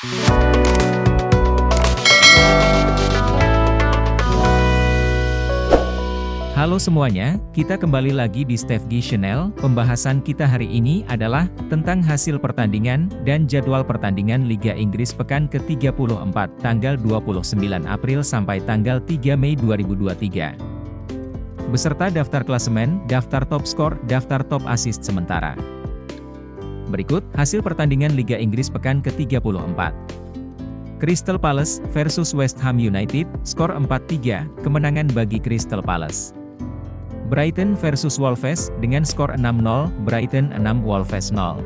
Halo semuanya, kita kembali lagi di Stefgi Channel. Pembahasan kita hari ini adalah tentang hasil pertandingan dan jadwal pertandingan Liga Inggris pekan ke-34 tanggal 29 April sampai tanggal 3 Mei 2023. Beserta daftar klasemen, daftar top skor, daftar top assist sementara. Berikut hasil pertandingan Liga Inggris pekan ke-34. Crystal Palace versus West Ham United, skor 4-3, kemenangan bagi Crystal Palace. Brighton versus Wolves, dengan skor 6-0, Brighton 6 Wolves 0.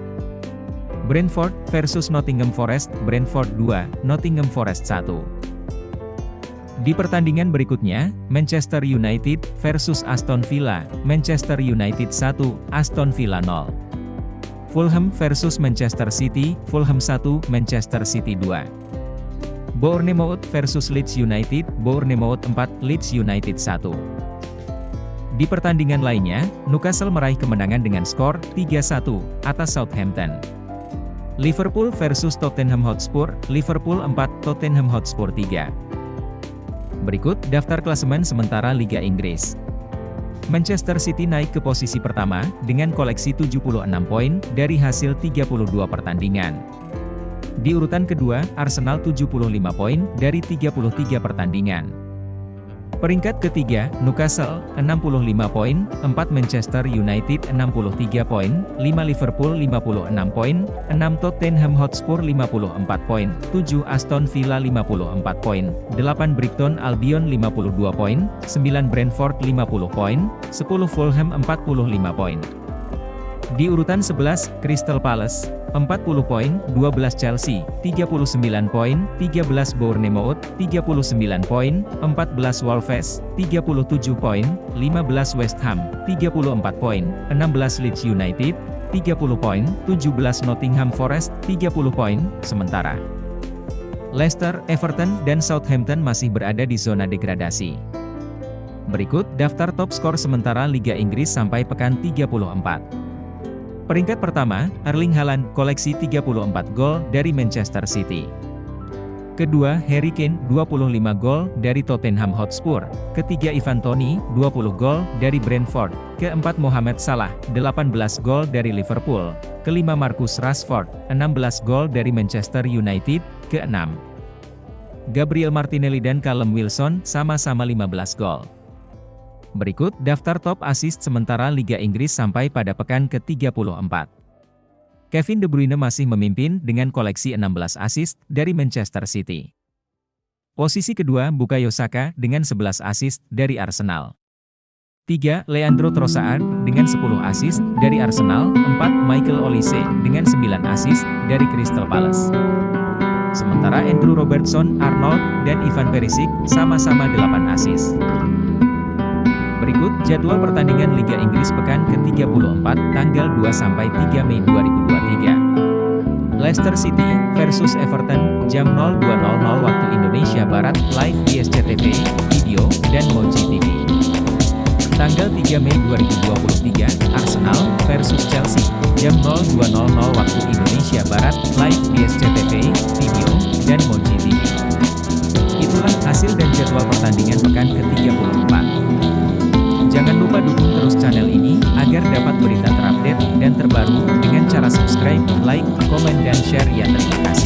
Brentford versus Nottingham Forest, Brentford 2, Nottingham Forest 1. Di pertandingan berikutnya, Manchester United versus Aston Villa, Manchester United 1, Aston Villa 0. Fulham versus Manchester City, Fulham 1, Manchester City 2. Bournemouth versus Leeds United, Bournemouth 4, Leeds United 1. Di pertandingan lainnya, Newcastle meraih kemenangan dengan skor 3-1 atas Southampton. Liverpool versus Tottenham Hotspur, Liverpool 4, Tottenham Hotspur 3. Berikut daftar klasemen sementara Liga Inggris. Manchester City naik ke posisi pertama, dengan koleksi 76 poin, dari hasil 32 pertandingan. Di urutan kedua, Arsenal 75 poin, dari 33 pertandingan. Peringkat ketiga, Newcastle, 65 poin, 4 Manchester United 63 poin, 5 Liverpool 56 poin, 6 Tottenham Hotspur 54 poin, 7 Aston Villa 54 poin, 8 Brighton Albion 52 poin, 9 Brentford 50 poin, 10 Fulham 45 poin. Di urutan 11, Crystal Palace, 40 poin, 12 Chelsea, 39 poin, 13 Bournemouth, 39 poin, 14 Wolves, 37 poin, 15 West Ham, 34 poin, 16 Leeds United, 30 poin, 17 Nottingham Forest, 30 poin, sementara. Leicester, Everton, dan Southampton masih berada di zona degradasi. Berikut daftar top skor sementara Liga Inggris sampai pekan 34. Peringkat pertama, Erling Haaland, koleksi 34 gol dari Manchester City. Kedua, Harry Kane, 25 gol dari Tottenham Hotspur. Ketiga, Ivan Toney, 20 gol dari Brentford. Keempat, Mohamed Salah, 18 gol dari Liverpool. Kelima, Marcus Rashford, 16 gol dari Manchester United. Keenam, Gabriel Martinelli dan Callum Wilson, sama-sama 15 gol. Berikut daftar top assist sementara Liga Inggris sampai pada pekan ke-34. Kevin De Bruyne masih memimpin dengan koleksi 16 assist dari Manchester City. Posisi kedua Bukayo Saka dengan 11 assist dari Arsenal. 3. Leandro Trossard dengan 10 assist dari Arsenal. 4. Michael Olise dengan 9 assist dari Crystal Palace. Sementara Andrew Robertson, Arnold, dan Ivan Perisic sama-sama 8 assist. Jadwal pertandingan Liga Inggris pekan ke-34 tanggal 2-3 Mei 2023. Leicester City versus Everton, jam 02.00 waktu Indonesia Barat, live di SCTV, video, dan Moji TV. Tanggal 3 Mei 2023, Arsenal versus Chelsea, jam 02.00 waktu Indonesia Barat, live di SCTV, video, dan Moji TV. Itulah hasil dan jadwal pertandingan pekan ke-34. Jangan lupa dukung terus channel ini, agar dapat berita terupdate dan terbaru, dengan cara subscribe, like, komen dan share ya terima kasih.